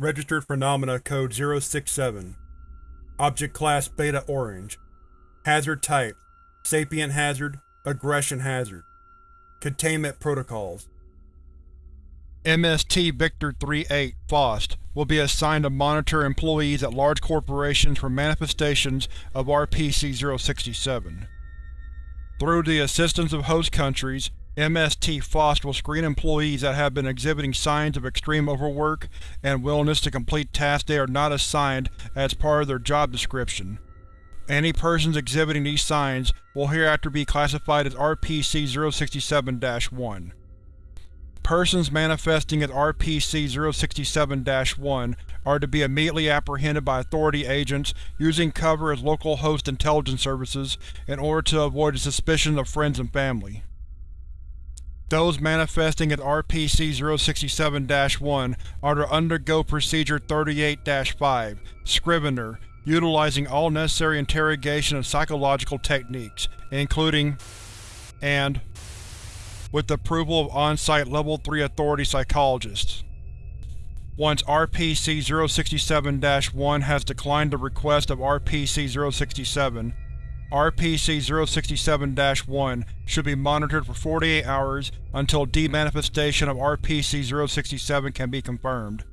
Registered Phenomena Code 067 Object Class Beta Orange. Hazard Type. Sapient Hazard. Aggression Hazard. Containment Protocols. MST Victor-38 FAUST will be assigned to monitor employees at large corporations for manifestations of RPC-067. Through the assistance of host countries, MST FAUST will screen employees that have been exhibiting signs of extreme overwork and willingness to complete tasks they are not assigned as part of their job description. Any persons exhibiting these signs will hereafter be classified as RPC-067-1. Persons manifesting as RPC-067-1 are to be immediately apprehended by Authority agents using cover as local host intelligence services in order to avoid the suspicion of friends and family. Those manifesting as RPC-067-1 are to undergo Procedure 38-5, Scrivener, utilizing all necessary interrogation and psychological techniques, including and with approval of on-site Level 3 Authority psychologists. Once RPC-067-1 has declined the request of RPC-067, RPC-067-1 should be monitored for 48 hours until demanifestation of RPC-067 can be confirmed.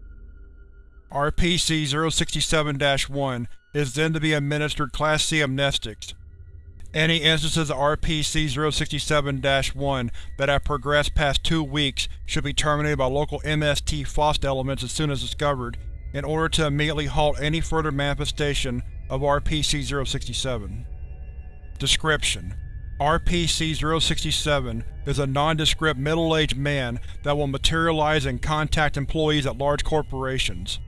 RPC-067-1 is then to be administered Class C amnestics. Any instances of RPC-067-1 that have progressed past two weeks should be terminated by local MST FAUST elements as soon as discovered, in order to immediately halt any further manifestation of RPC-067. Description: RPC-067 is a nondescript middle-aged man that will materialize and contact employees at large corporations.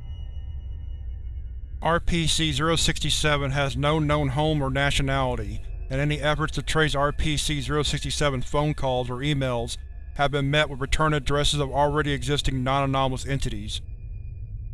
RPC-067 has no known home or nationality, and any efforts to trace RPC-067's phone calls or emails have been met with return addresses of already existing non-anomalous entities.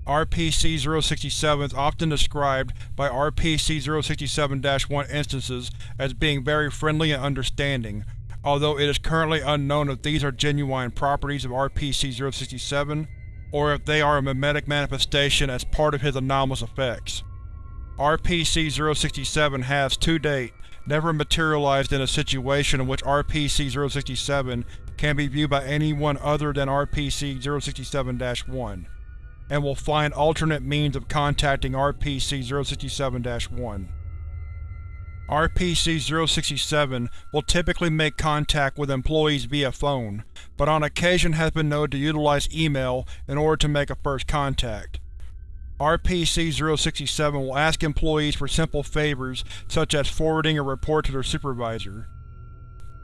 RPC-067 is often described by RPC-067-1 instances as being very friendly and understanding, although it is currently unknown if these are genuine properties of RPC-067 or if they are a mimetic manifestation as part of his anomalous effects. RPC-067 has, to date, never materialized in a situation in which RPC-067 can be viewed by anyone other than RPC-067-1 and will find alternate means of contacting RPC-067-1. RPC-067 will typically make contact with employees via phone, but on occasion has been known to utilize email in order to make a first contact. RPC-067 will ask employees for simple favors such as forwarding a report to their supervisor.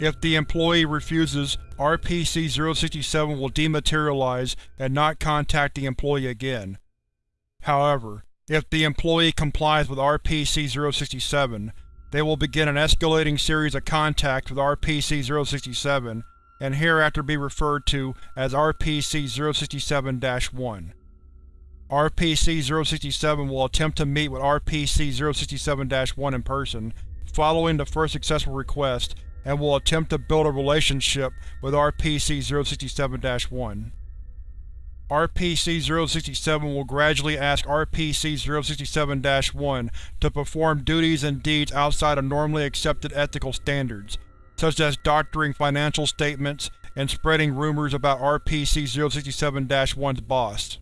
If the employee refuses, RPC-067 will dematerialize and not contact the employee again. However, if the employee complies with RPC-067, they will begin an escalating series of contacts with RPC-067 and hereafter be referred to as RPC-067-1. RPC-067 will attempt to meet with RPC-067-1 in person, following the first successful request, and will attempt to build a relationship with RPC-067-1. RPC-067 will gradually ask RPC-067-1 to perform duties and deeds outside of normally accepted ethical standards, such as doctoring financial statements and spreading rumors about RPC-067-1's boss.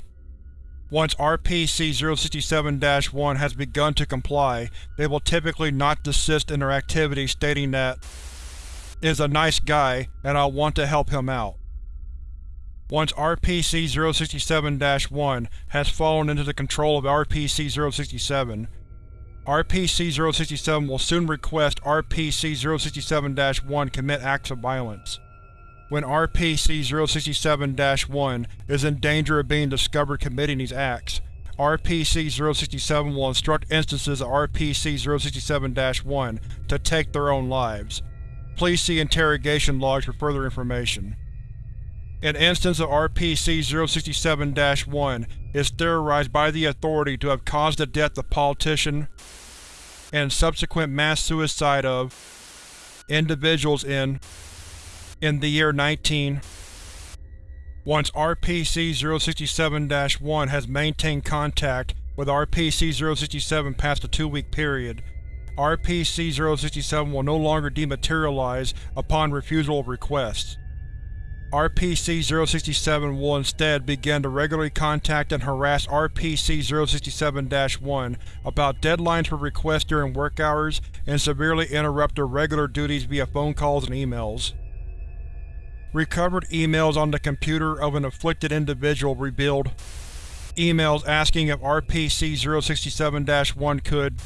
Once RPC-067-1 has begun to comply, they will typically not desist in their activity stating that is a nice guy and I'll want to help him out. Once RPC-067-1 has fallen into the control of RPC-067, RPC-067 will soon request RPC-067-1 commit acts of violence. When RPC-067-1 is in danger of being discovered committing these acts, RPC-067 will instruct instances of RPC-067-1 to take their own lives. Please see interrogation logs for further information. An instance of RPC-067-1 is theorized by the Authority to have caused the death of politician and subsequent mass suicide of individuals in in the year 19 Once RPC-067-1 has maintained contact with RPC-067 past a two-week period, RPC-067 will no longer dematerialize upon refusal of requests. RPC-067 will instead begin to regularly contact and harass RPC-067-1 about deadlines for requests during work hours and severely interrupt their regular duties via phone calls and emails. Recovered emails on the computer of an afflicted individual revealed emails asking if RPC-067-1 could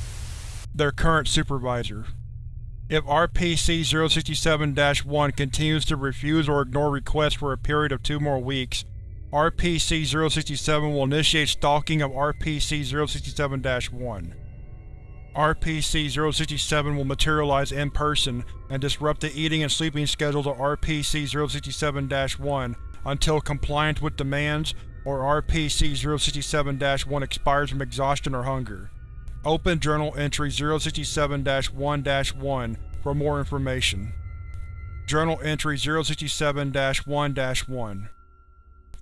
their current supervisor. If RPC-067-1 continues to refuse or ignore requests for a period of two more weeks, RPC-067 will initiate stalking of RPC-067-1. RPC-067 will materialize in person and disrupt the eating and sleeping schedules of RPC-067-1 until compliance with demands or RPC-067-1 expires from exhaustion or hunger. Open Journal Entry 067-1-1 for more information. Journal Entry 067-1-1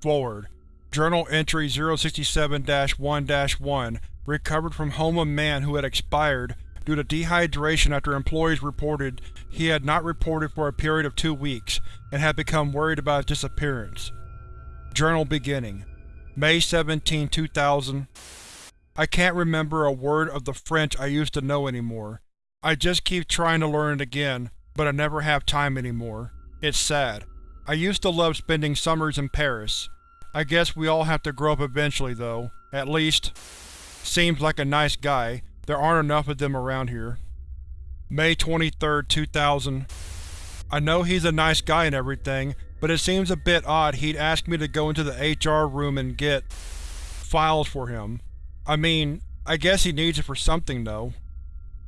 Forward Journal Entry 067-1-1 recovered from home of man who had expired due to dehydration after employees reported he had not reported for a period of two weeks and had become worried about his disappearance. Journal beginning May 17, 2000 I can't remember a word of the French I used to know anymore. I just keep trying to learn it again, but I never have time anymore. It's sad. I used to love spending summers in Paris. I guess we all have to grow up eventually, though. At least, seems like a nice guy. There aren't enough of them around here. May 23, 2000 I know he's a nice guy and everything, but it seems a bit odd he'd ask me to go into the HR room and get files for him. I mean, I guess he needs it for something, though.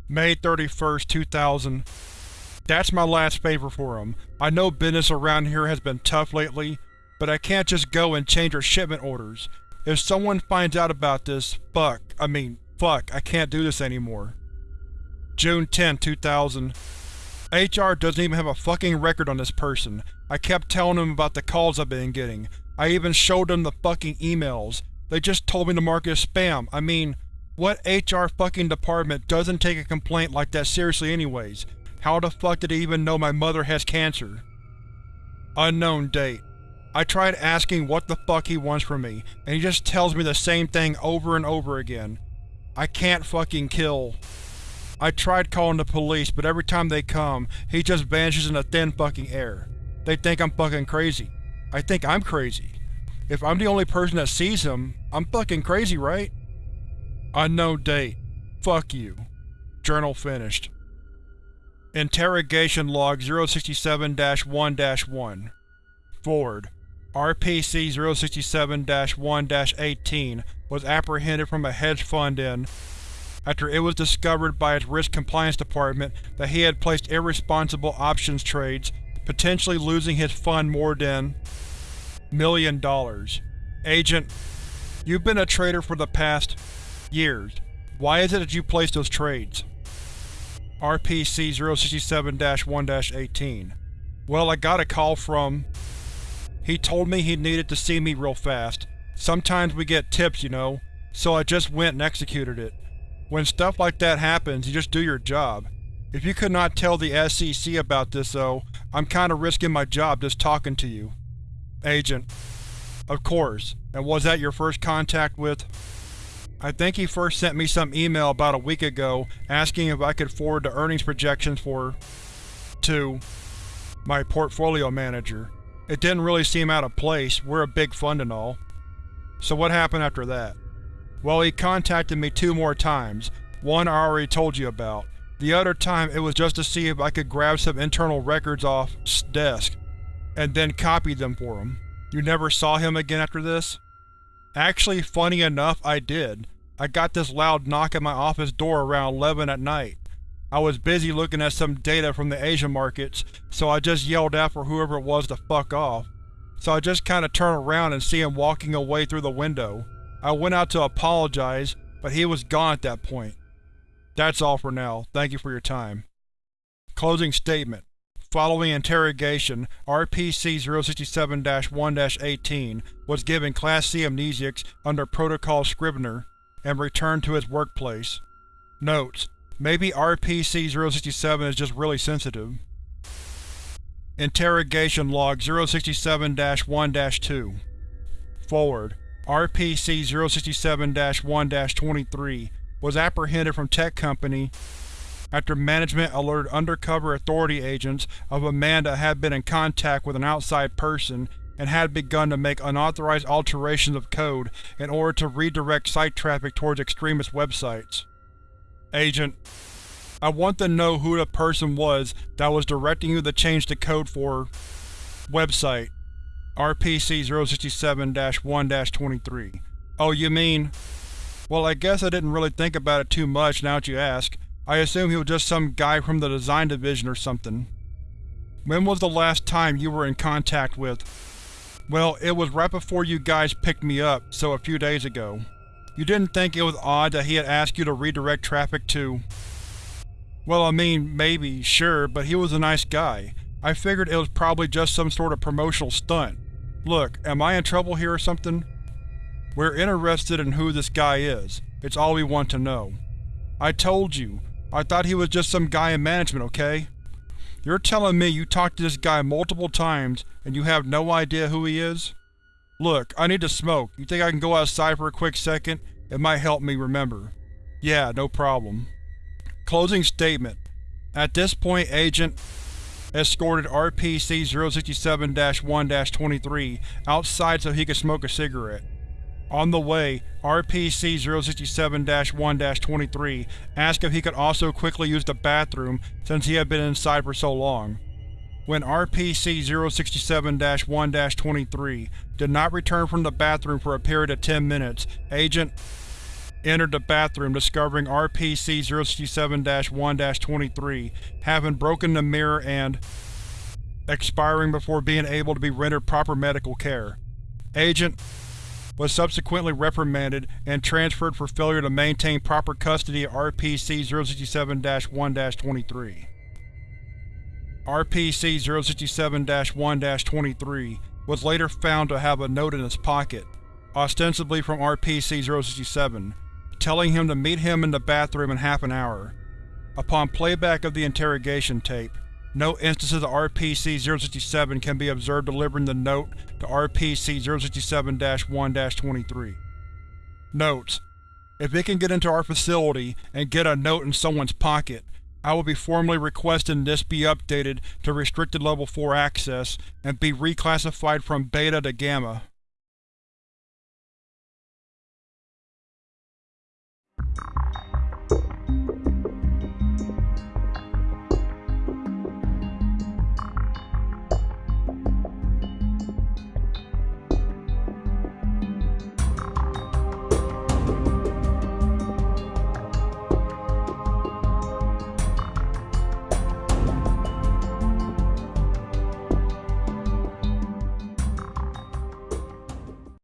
May 31st, 2000 That's my last favor for him. I know business around here has been tough lately, but I can't just go and change our shipment orders. If someone finds out about this, fuck, I mean, fuck, I can't do this anymore. June 10, 2000 HR doesn't even have a fucking record on this person. I kept telling them about the calls I've been getting. I even showed them the fucking emails. They just told me to mark it as spam. I mean, what HR fucking department doesn't take a complaint like that seriously anyways? How the fuck did he even know my mother has cancer? Unknown date. I tried asking what the fuck he wants from me, and he just tells me the same thing over and over again. I can't fucking kill. I tried calling the police, but every time they come, he just vanishes in the thin fucking air. They think I'm fucking crazy. I think I'm crazy. If I'm the only person that sees him, I'm fucking crazy, right? Unknown date. Fuck you. Journal finished. Interrogation Log 067-1-1 Forward. RPC-067-1-18 was apprehended from a hedge fund in after it was discovered by its Risk Compliance Department that he had placed irresponsible options trades, potentially losing his fund more than million dollars. Agent, you've been a trader for the past years. Why is it that you placed those trades? RPC-067-1-18 Well, I got a call from… He told me he needed to see me real fast. Sometimes we get tips, you know, so I just went and executed it. When stuff like that happens, you just do your job. If you could not tell the SEC about this, though, I'm kinda risking my job just talking to you. Agent. Of course. And was that your first contact with… I think he first sent me some email about a week ago asking if I could forward the earnings projections for… to… my portfolio manager. It didn't really seem out of place, we're a big fund and all. So what happened after that? Well, he contacted me two more times. One I already told you about. The other time it was just to see if I could grab some internal records off desk and then copied them for him. You never saw him again after this? Actually, funny enough, I did. I got this loud knock at my office door around 11 at night. I was busy looking at some data from the Asian markets, so I just yelled out for whoever it was to fuck off. So I just kinda turned around and see him walking away through the window. I went out to apologize, but he was gone at that point. That's all for now. Thank you for your time. Closing statement. Following interrogation, RPC-067-1-18 was given Class C amnesiacs under Protocol Scrivener and returned to its workplace. Notes: Maybe RPC-067 is just really sensitive. Interrogation Log 067-1-2 Forward RPC-067-1-23 was apprehended from Tech Company after management alerted undercover authority agents of a man that had been in contact with an outside person and had begun to make unauthorized alterations of code in order to redirect site traffic towards extremist websites. Agent, I want to know who the person was that was directing you to change the code for… website. RPC-067-1-23 Oh, you mean… Well, I guess I didn't really think about it too much now that you ask. I assume he was just some guy from the design division or something. When was the last time you were in contact with… Well, it was right before you guys picked me up, so a few days ago. You didn't think it was odd that he had asked you to redirect traffic to… Well, I mean, maybe, sure, but he was a nice guy. I figured it was probably just some sort of promotional stunt. Look, am I in trouble here or something? We're interested in who this guy is. It's all we want to know. I told you, I thought he was just some guy in management, okay? You're telling me you talked to this guy multiple times and you have no idea who he is? Look, I need to smoke. You think I can go outside for a quick second? It might help me remember. Yeah, no problem. Closing statement. At this point, Agent escorted RPC-067-1-23 outside so he could smoke a cigarette. On the way, RPC-067-1-23 asked if he could also quickly use the bathroom since he had been inside for so long. When RPC-067-1-23 did not return from the bathroom for a period of 10 minutes, Agent entered the bathroom discovering RPC-067-1-23 having broken the mirror and expiring before being able to be rendered proper medical care. Agent was subsequently reprimanded and transferred for failure to maintain proper custody of RPC-067-1-23. RPC-067-1-23 was later found to have a note in his pocket, ostensibly from RPC-067, telling him to meet him in the bathroom in half an hour. Upon playback of the interrogation tape, no instances of RPC-067 can be observed delivering the note to RPC-067-1-23. Notes: If it can get into our facility and get a note in someone's pocket, I will be formally requesting this be updated to restricted level 4 access and be reclassified from Beta to Gamma.